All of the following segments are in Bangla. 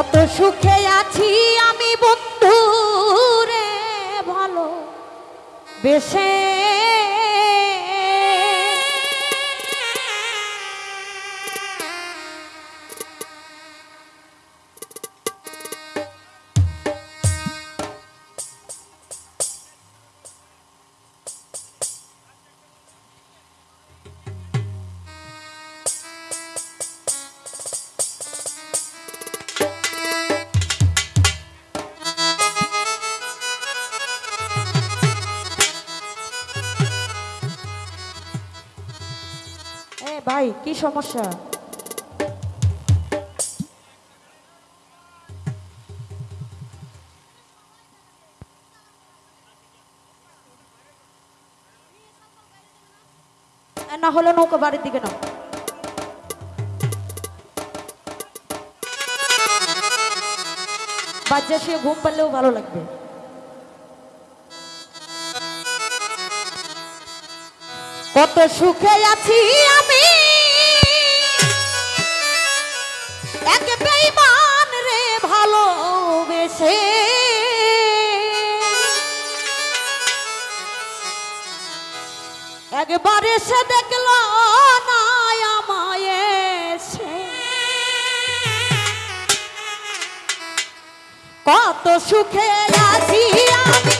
কত সুখে আছি আমি বন্ধু রে ভালো বেশে সমস্যা? না হলে নৌকা বাড়ির দিকে নাও। বাচ্চা শুয়ে ঘুম পারলেও ভালো লাগবে। কত সুখে আছি আমি একবার এসে দেখল কত সুখে আছি আমি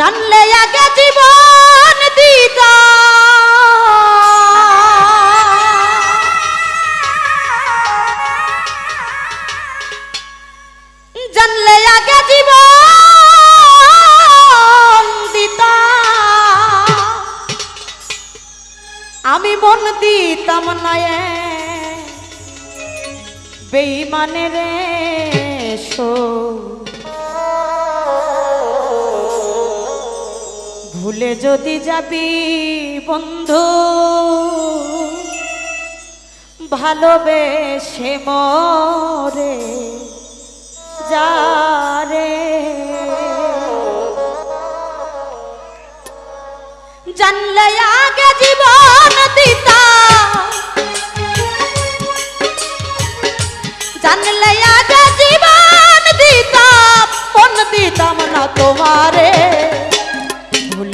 জানলে আগে জীবন। যদি যাবি বন্ধু, ভালোবেসে মরে যারে জানলে আগে জীবন দিতা। জানলে আগে জীবন দিতাম, মন দিতাম না তোমারে।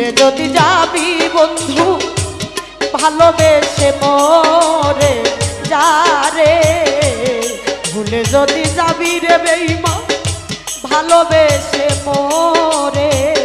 ভুলে যদি যাবি বন্ধু ভালোবেসে মরে যারে ভুলে যদি যাবি রে বেইমা ভালোবেসে মরে।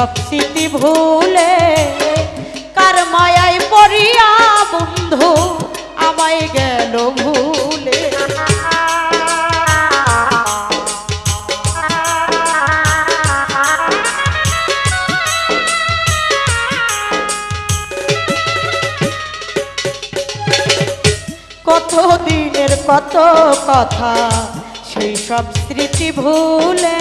সব স্মৃতি ভুলে, কার মায়ায় পড়িয়া বন্ধু, আমায় গেল ভুলে। কত দিনের কত কথা, সেই সব স্মৃতি ভুলে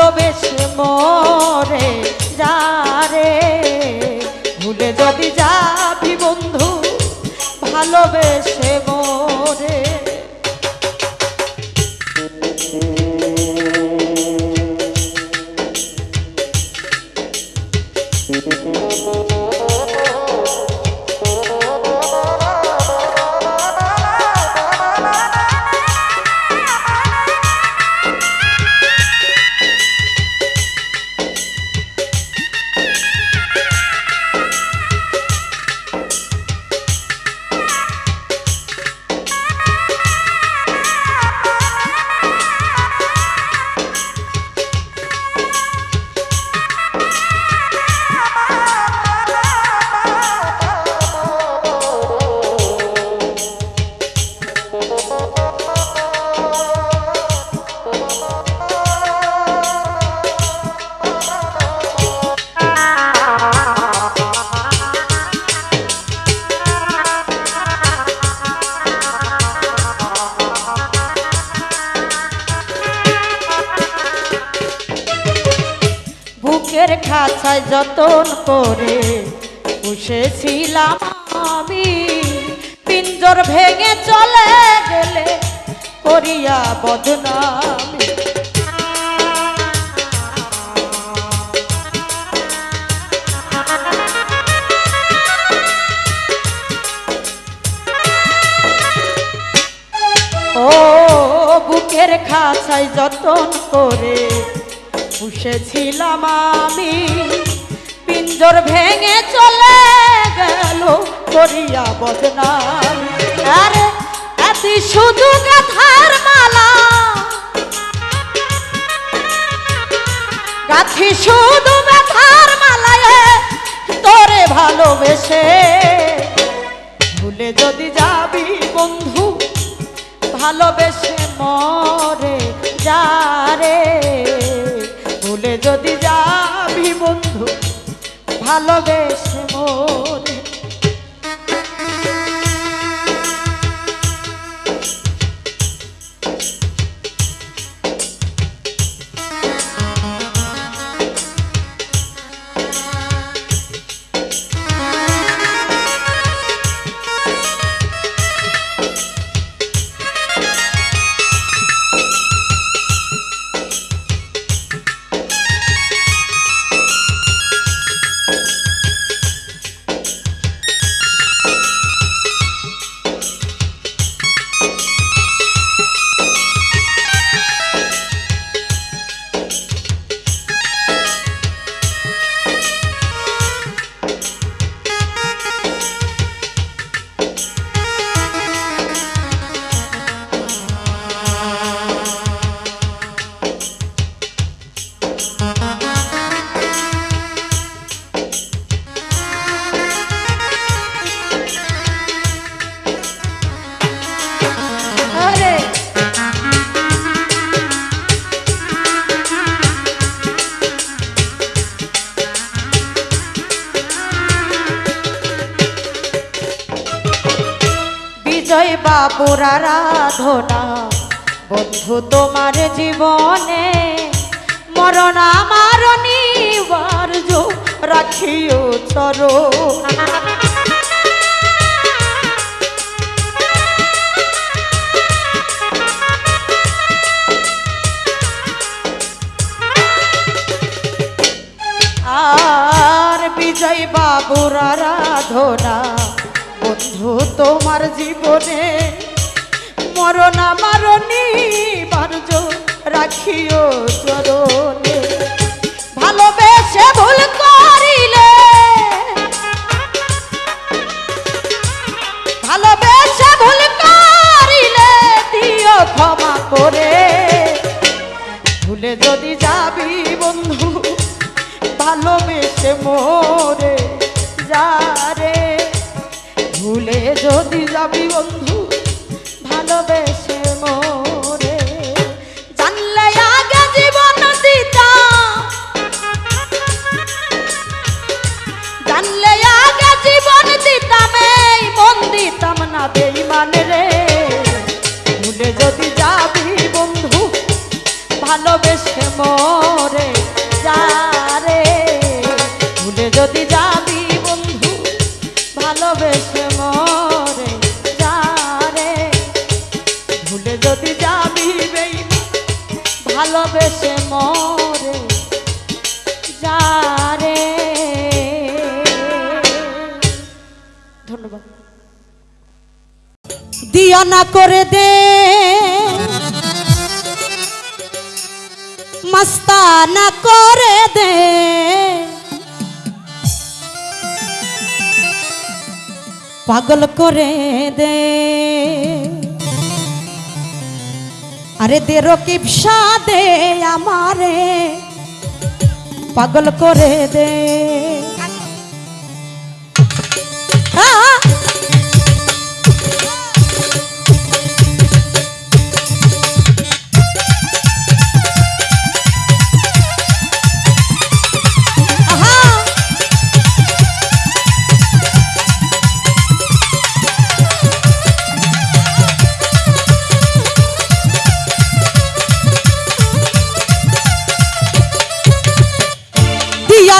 ভালোবেসে মরে যারে ভুলে যদি যাবি বন্ধু ভালোবেসে মরে। খাঁচায় যতন করে। পুষেছিলাম আমি, পিঞ্জর ভেঙে চলে গেল করিয়া বদনাম। আরে এতি শুধু গাথার মালা। গাথি শুধু ব্যথার মালায় তোরে ভালোবেসে। ভুলে যদি যাবি বন্ধু ভালোবেসে মরে যারে ভুলে যদি যাবি বন্ধু ভালোবেসে মরে বাবুর আরাধনা। বন্ধু তোমার জীবনে মরণ আমার নিবার্য রাখিও চরণ। আর বিজয় বাবুর আরাধনা। বন্ধু তোমার জীবনে মরণ আমার নিবার্য রাখিও চরণে। ভালোবেসে ভুল দিয়া না করে দে। মস্তানা করে দে। পাগল করে দে। আরে দে রকিবসা দে আমারে। পাগল করে দে।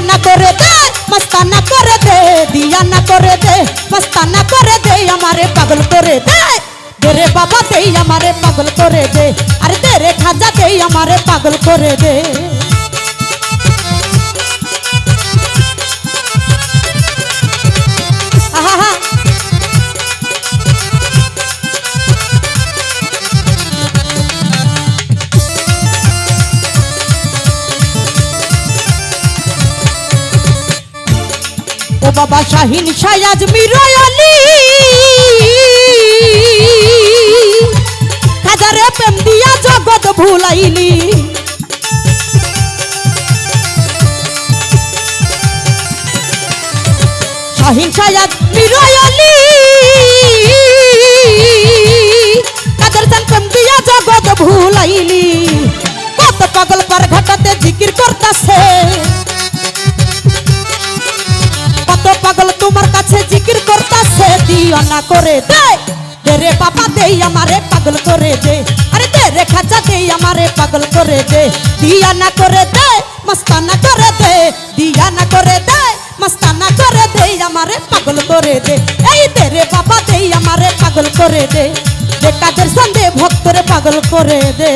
দিয়া দিয়ানা করে দে মস্তানা করে দে দিয়ানা করে দে মস্তানা করে দে আমারে পাগল করে দে দে রে বাবা দে আমারে পাগল করে দে আরে দে রে খাজা দে আমারে পাগল করে বাবা শাহিন সায়াজ মিরায়ালি হাজারে প্রেম দিয়া জগৎ ভুলাইলি। শাহিন সায়াজ মিরায়ালি কাদের সান প্রেম দিয়া জগৎ ভুলাইলি। কত পাগল পার ঘাটাতে জিকির করতাছে। করতাছে দিও না করে দে। দে রে বাবা দে আমারে পাগল করে দে। আরে দে রে খাজা দে আমারে পাগল করে দে। দিয়া না করে দে মস্তানা করে দে। দিয়া না করে দে মস্তানা করে দে আমারে পাগল করে দে। এই দে রে বাবা দে আমারে পাগল করে দে। দে কাদের সন্ধে ভক্তরে পাগল করে দে।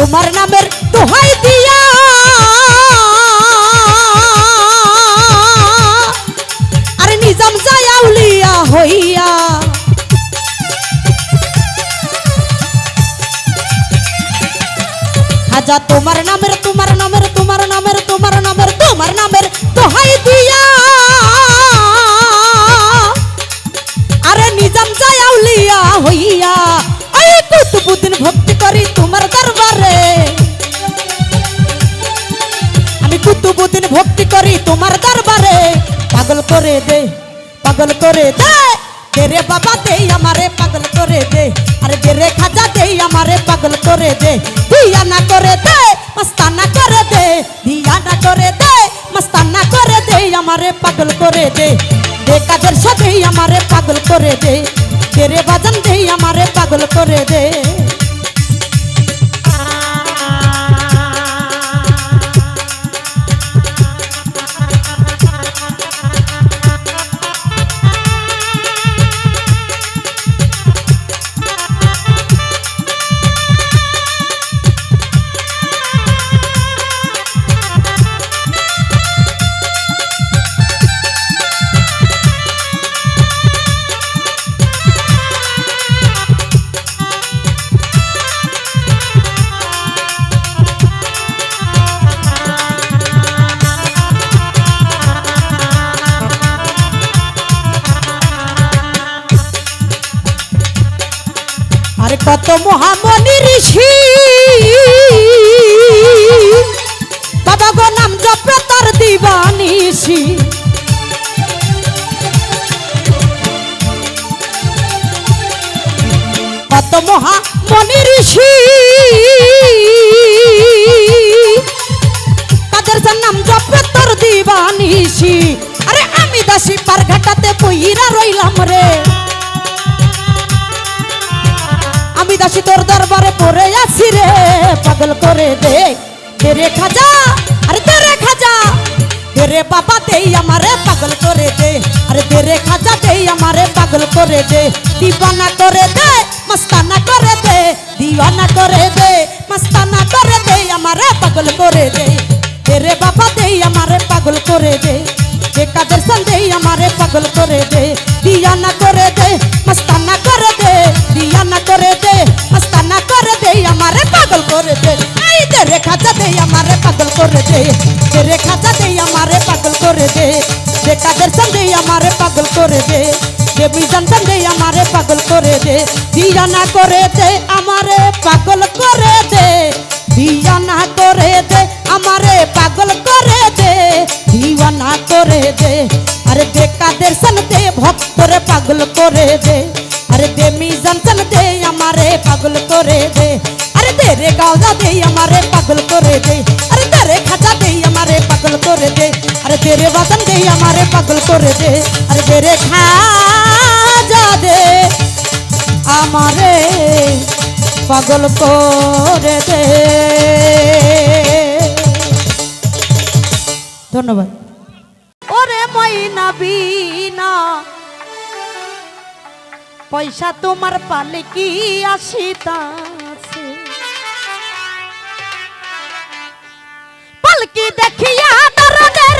তোমার নামের দোহাই দিয়া। আরে নিজাম যায় আউলিয়া হইয়া। হাজা তোমার নামের তোমার নামের তোমার নামের তোমার নামের তোমার নামের দোহাই দিয়া। আমি কুতুবুদ্দিন ভক্তি করি তোমার দরবারে। পাগল করে দে, পাগল করে দে। দে রে বাবা দে, আমারে পাগল করে দে। আরে দে রে খাজা দে, আমারে পাগল করে দে। দিয়া না করে দে, মস্তানা করে দে। দিয়া না করে দে, মস্তানা করে দে, আমারে পাগল করে দে। দে কাদের সাথে আমারে পাগল করে দে। দে রে বাজান দে, আমারে পাগল করে দে। কত মহামণি ঋষি। বাবা গো নাম জপে তার দিবানিসি কত মহামণি ঋষি। তাদের নাম জপে তোর দিবানিসি আরে আমি দাসী পার ঘাটাতে পইরা রইলাম রে। দাসী তোর দরবারে, পড়ে আছি রে। পাগল করে দে। তেরে খাজা, আরে তেরে খাজা। তেরে বাবা দেই আমারে পাগল করে দে। আরে তেরে খাজা দেই আমারে পাগল করে দে। দিবানা করে দে, মস্তানা করে দে। দিওয়ানা করে দে, মস্তানা করে দে, আমারে পাগল করে দে। তেরে বাবা দেই আমারে পাগল করে দে। যে কাদের সন্দেহ আমারে পাগল করে দে। দিয়ানা করে দে, মস্তানা করে এই দে রে খাজা দে আমারে পাগল করে দে দে রে খাজা দে আমারে পাগল করে দে যে কাদের সন্দেহ আমারে পাগল করে দে যে বিজান সন্দেহ আমারে পাগল করে দে দিয়ানা করে দে আমারে পাগল করে দে দিওয়ানা করে দে আমারে পাগল করে দে দিওয়ানা করে দে আরে দে কাদের সন দে ভক্তরে পাগল করে দে আরে দে মিজান সন দে আমারে পাগল করে দে আরে দে রে গাওজা দে আমারে পাগল করে দে। আরে দে রে দে, আমারে পাগল করে দে। আরে দে রে দে, আমারে পাগল করে দে। আরে দে খাজা দে, আমারে পাগল করে দে। ধন্যবাদ। ওরে ময়না বিনা পয়সা তোমার পালে কি আসিতাছে পালকি দেখিয়া দরদের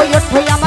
Toyota, Toyota.